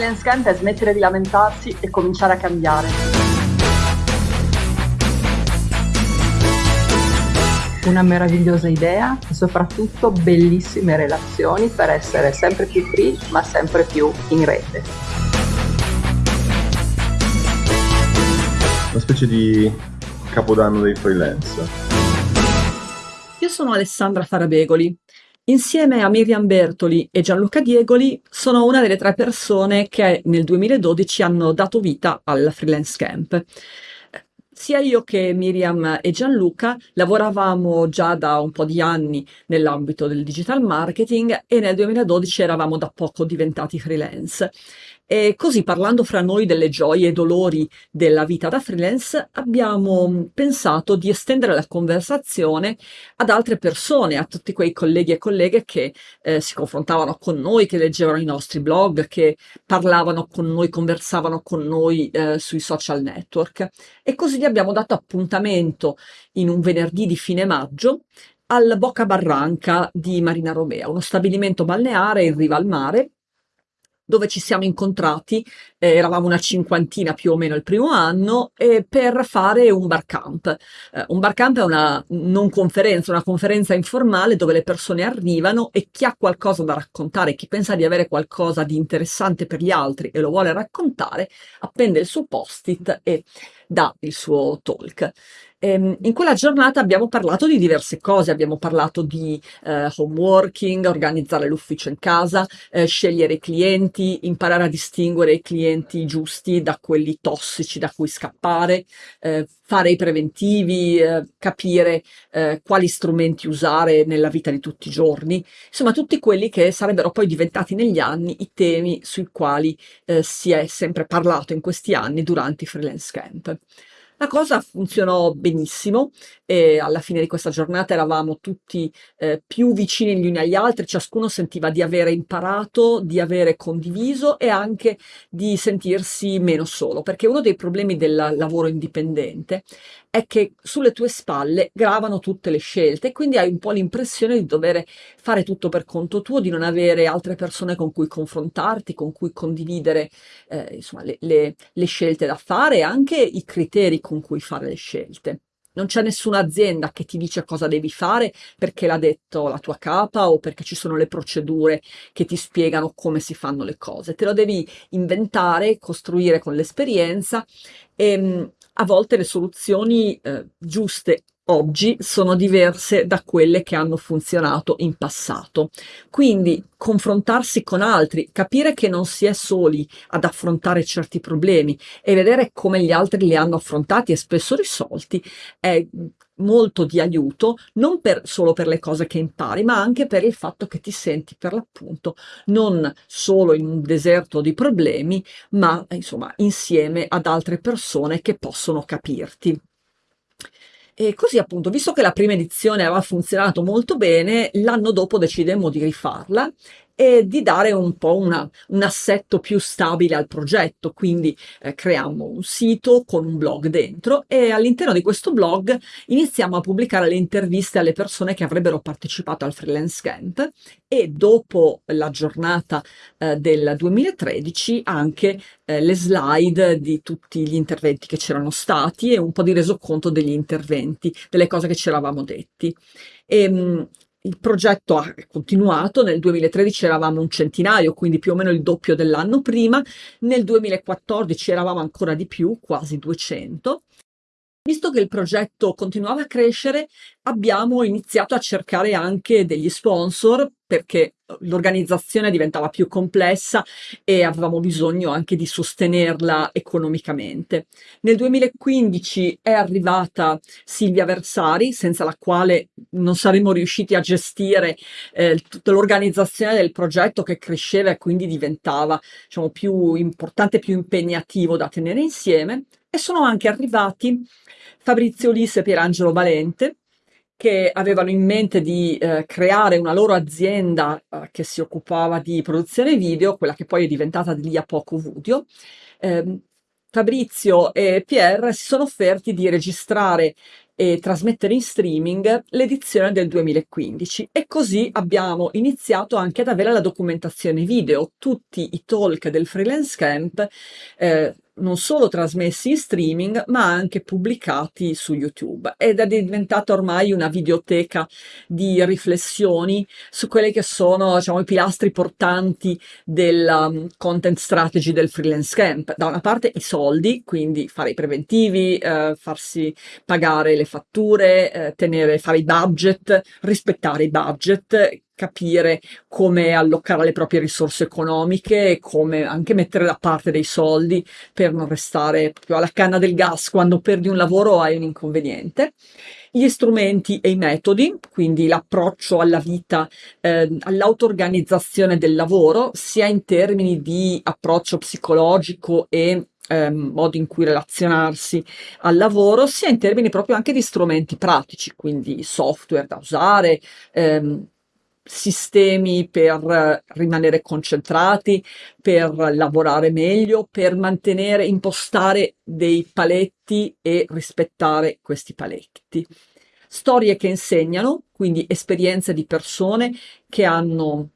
freelance camp è smettere di lamentarsi e cominciare a cambiare. Una meravigliosa idea e soprattutto bellissime relazioni per essere sempre più free ma sempre più in rete. Una specie di capodanno dei freelance. Io sono Alessandra Farabegoli Insieme a Miriam Bertoli e Gianluca Diegoli sono una delle tre persone che nel 2012 hanno dato vita al Freelance Camp. Sia io che Miriam e Gianluca lavoravamo già da un po' di anni nell'ambito del digital marketing e nel 2012 eravamo da poco diventati freelance. E così parlando fra noi delle gioie e dolori della vita da freelance, abbiamo pensato di estendere la conversazione ad altre persone, a tutti quei colleghi e colleghe che eh, si confrontavano con noi, che leggevano i nostri blog, che parlavano con noi, conversavano con noi eh, sui social network. E così gli abbiamo dato appuntamento in un venerdì di fine maggio al Boca Barranca di Marina Romea, uno stabilimento balneare in riva al mare dove ci siamo incontrati, eh, eravamo una cinquantina più o meno il primo anno, eh, per fare un bar camp. Eh, un bar camp è una non conferenza, una conferenza informale dove le persone arrivano e chi ha qualcosa da raccontare, chi pensa di avere qualcosa di interessante per gli altri e lo vuole raccontare, appende il suo post-it e dà il suo talk. Ehm, in quella giornata abbiamo parlato di diverse cose, abbiamo parlato di eh, home working, organizzare l'ufficio in casa, eh, scegliere i clienti, imparare a distinguere i clienti giusti da quelli tossici da cui scappare, eh, fare i preventivi, eh, capire eh, quali strumenti usare nella vita di tutti i giorni, insomma tutti quelli che sarebbero poi diventati negli anni i temi sui quali eh, si è sempre parlato in questi anni durante i freelance camp. La cosa funzionò benissimo e alla fine di questa giornata eravamo tutti eh, più vicini gli uni agli altri, ciascuno sentiva di avere imparato, di avere condiviso e anche di sentirsi meno solo, perché uno dei problemi del lavoro indipendente è che sulle tue spalle gravano tutte le scelte e quindi hai un po' l'impressione di dover fare tutto per conto tuo, di non avere altre persone con cui confrontarti, con cui condividere eh, insomma, le, le, le scelte da fare e anche i criteri con cui fare le scelte. Non c'è nessuna azienda che ti dice cosa devi fare perché l'ha detto la tua capa o perché ci sono le procedure che ti spiegano come si fanno le cose. Te lo devi inventare, costruire con l'esperienza e ehm, a volte le soluzioni eh, giuste oggi sono diverse da quelle che hanno funzionato in passato. Quindi confrontarsi con altri, capire che non si è soli ad affrontare certi problemi e vedere come gli altri li hanno affrontati e spesso risolti è molto di aiuto, non per, solo per le cose che impari, ma anche per il fatto che ti senti per l'appunto non solo in un deserto di problemi, ma insomma insieme ad altre persone che possono capirti. E così appunto, visto che la prima edizione aveva funzionato molto bene, l'anno dopo decidemmo di rifarla e di dare un po' una, un assetto più stabile al progetto. Quindi eh, creiamo un sito con un blog dentro e all'interno di questo blog iniziamo a pubblicare le interviste alle persone che avrebbero partecipato al Freelance Camp e dopo la giornata eh, del 2013 anche eh, le slide di tutti gli interventi che c'erano stati e un po' di resoconto degli interventi, delle cose che ci eravamo detti. E, ehm, il progetto ha continuato, nel 2013 eravamo un centinaio, quindi più o meno il doppio dell'anno prima, nel 2014 eravamo ancora di più, quasi 200. Visto che il progetto continuava a crescere, abbiamo iniziato a cercare anche degli sponsor perché l'organizzazione diventava più complessa e avevamo bisogno anche di sostenerla economicamente. Nel 2015 è arrivata Silvia Versari, senza la quale non saremmo riusciti a gestire eh, tutta l'organizzazione del progetto che cresceva e quindi diventava diciamo, più importante, più impegnativo da tenere insieme. E sono anche arrivati Fabrizio Ulisse e Pierangelo Valente, che avevano in mente di eh, creare una loro azienda eh, che si occupava di produzione video, quella che poi è diventata di lì a poco Vudio. Eh, Fabrizio e Pierre si sono offerti di registrare e trasmettere in streaming l'edizione del 2015 e così abbiamo iniziato anche ad avere la documentazione video, tutti i talk del freelance camp eh, non solo trasmessi in streaming, ma anche pubblicati su YouTube ed è diventata ormai una videoteca di riflessioni su quelli che sono diciamo, i pilastri portanti della um, content strategy del freelance camp. Da una parte i soldi, quindi fare i preventivi, eh, farsi pagare le fatture, eh, tenere, fare i budget, rispettare i budget, capire come allocare le proprie risorse economiche e come anche mettere da parte dei soldi per non restare proprio alla canna del gas quando perdi un lavoro hai un inconveniente. Gli strumenti e i metodi, quindi l'approccio alla vita, eh, all'auto-organizzazione del lavoro, sia in termini di approccio psicologico e ehm, modo in cui relazionarsi al lavoro, sia in termini proprio anche di strumenti pratici, quindi software da usare, ehm, sistemi per rimanere concentrati, per lavorare meglio, per mantenere, impostare dei paletti e rispettare questi paletti. Storie che insegnano, quindi esperienze di persone che hanno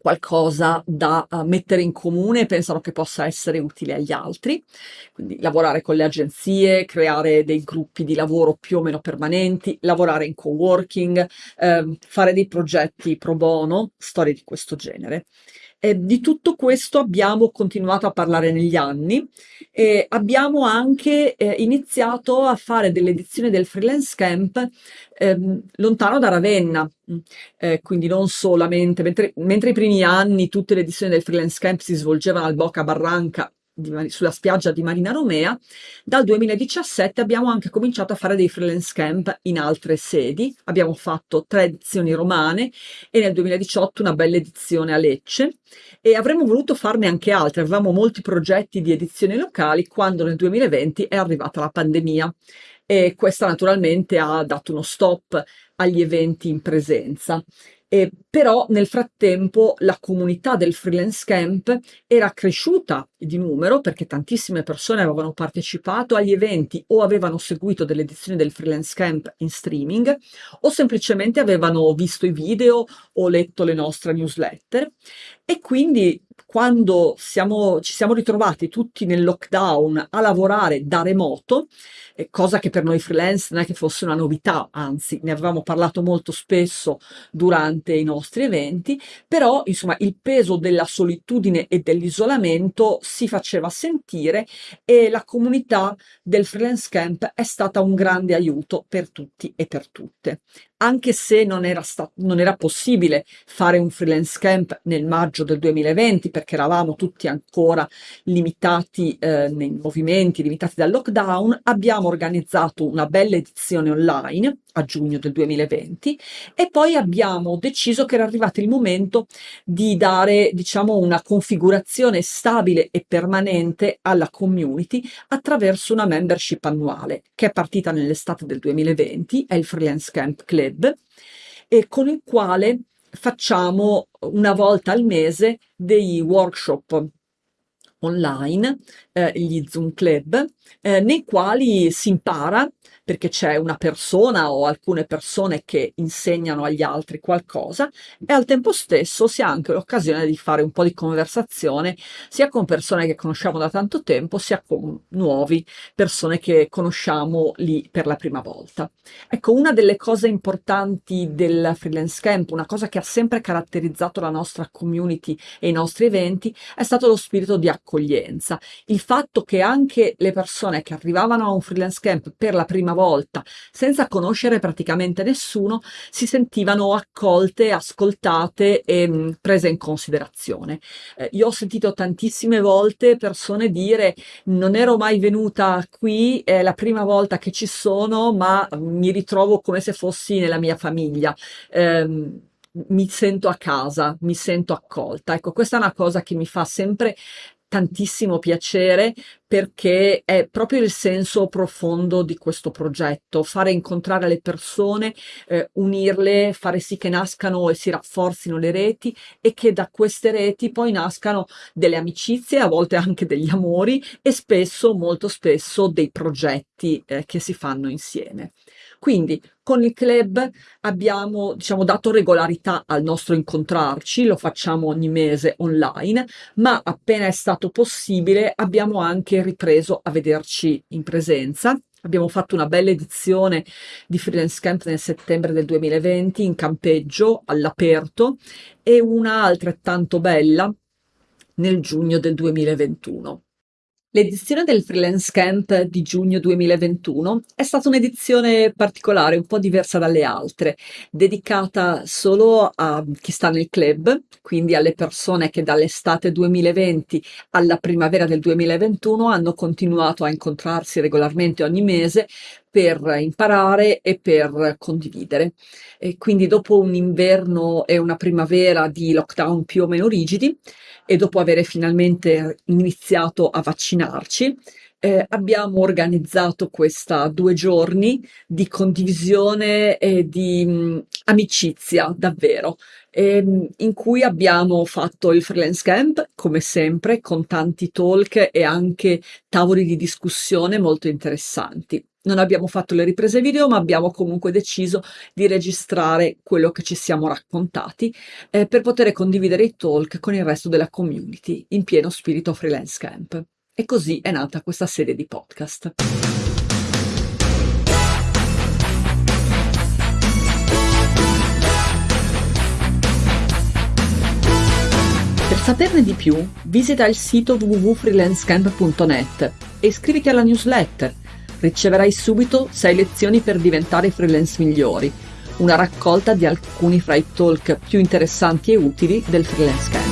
qualcosa da uh, mettere in comune e pensano che possa essere utile agli altri. Quindi lavorare con le agenzie, creare dei gruppi di lavoro più o meno permanenti, lavorare in co-working, eh, fare dei progetti pro bono, storie di questo genere. Eh, di tutto questo abbiamo continuato a parlare negli anni e abbiamo anche eh, iniziato a fare delle edizioni del freelance camp ehm, lontano da Ravenna, eh, quindi non solamente, mentre, mentre i primi anni tutte le edizioni del freelance camp si svolgevano al Boca Barranca di, sulla spiaggia di Marina Romea, dal 2017 abbiamo anche cominciato a fare dei freelance camp in altre sedi, abbiamo fatto tre edizioni romane e nel 2018 una bella edizione a Lecce. E avremmo voluto farne anche altre, avevamo molti progetti di edizioni locali quando nel 2020 è arrivata la pandemia. E questa naturalmente ha dato uno stop agli eventi in presenza. Eh, però nel frattempo la comunità del freelance camp era cresciuta di numero perché tantissime persone avevano partecipato agli eventi o avevano seguito delle edizioni del freelance camp in streaming o semplicemente avevano visto i video o letto le nostre newsletter. E quindi quando siamo, ci siamo ritrovati tutti nel lockdown a lavorare da remoto, eh, cosa che per noi freelance non è che fosse una novità, anzi ne avevamo parlato molto spesso durante i nostri eventi, però insomma il peso della solitudine e dell'isolamento si faceva sentire e la comunità del freelance camp è stata un grande aiuto per tutti e per tutte anche se non era, non era, possibile fare un freelance camp nel maggio del 2020 perché eravamo tutti ancora limitati eh, nei movimenti, limitati dal lockdown, abbiamo organizzato una bella edizione online a giugno del 2020 e poi abbiamo deciso che era arrivato il momento di dare diciamo una configurazione stabile e permanente alla community attraverso una membership annuale che è partita nell'estate del 2020, è il Freelance Camp Club e con il quale facciamo una volta al mese dei workshop online, eh, gli Zoom Club, eh, nei quali si impara perché c'è una persona o alcune persone che insegnano agli altri qualcosa e al tempo stesso si ha anche l'occasione di fare un po' di conversazione sia con persone che conosciamo da tanto tempo sia con nuovi persone che conosciamo lì per la prima volta. Ecco, una delle cose importanti del freelance camp, una cosa che ha sempre caratterizzato la nostra community e i nostri eventi è stato lo spirito di accoglienza, il fatto che anche le persone che arrivavano a un freelance camp per la prima volta volta, senza conoscere praticamente nessuno, si sentivano accolte, ascoltate e mh, mm, prese in considerazione. Eh, io ho sentito tantissime volte persone dire non ero mai venuta qui, è la prima volta che ci sono, ma mi ritrovo come se fossi nella mia famiglia. Eh, mi sento a casa, mi sento accolta. Ecco, questa è una cosa che mi fa sempre tantissimo piacere perché è proprio il senso profondo di questo progetto, fare incontrare le persone, eh, unirle, fare sì che nascano e si rafforzino le reti e che da queste reti poi nascano delle amicizie, a volte anche degli amori e spesso, molto spesso, dei progetti eh, che si fanno insieme. Quindi con il club abbiamo diciamo, dato regolarità al nostro incontrarci, lo facciamo ogni mese online, ma appena è stato possibile abbiamo anche ripreso a vederci in presenza. Abbiamo fatto una bella edizione di Freelance Camp nel settembre del 2020 in campeggio all'aperto e una altrettanto bella nel giugno del 2021. L'edizione del Freelance Camp di giugno 2021 è stata un'edizione particolare, un po' diversa dalle altre, dedicata solo a chi sta nel club, quindi alle persone che dall'estate 2020 alla primavera del 2021 hanno continuato a incontrarsi regolarmente ogni mese per imparare e per condividere. E quindi dopo un inverno e una primavera di lockdown più o meno rigidi e dopo avere finalmente iniziato a vaccinarci, eh, abbiamo organizzato questa due giorni di condivisione e di mh, mm, amicizia davvero, ehm, in cui abbiamo fatto il freelance camp come sempre con tanti talk e anche tavoli di discussione molto interessanti. Non abbiamo fatto le riprese video, ma abbiamo comunque deciso di registrare quello che ci siamo raccontati eh, per poter condividere i talk con il resto della community in pieno spirito freelance camp. E così è nata questa serie di podcast. Per saperne di più, visita il sito www.freelancecamp.net e iscriviti alla newsletter riceverai subito 6 lezioni per diventare freelance migliori, una raccolta di alcuni fra i talk più interessanti e utili del freelance camp.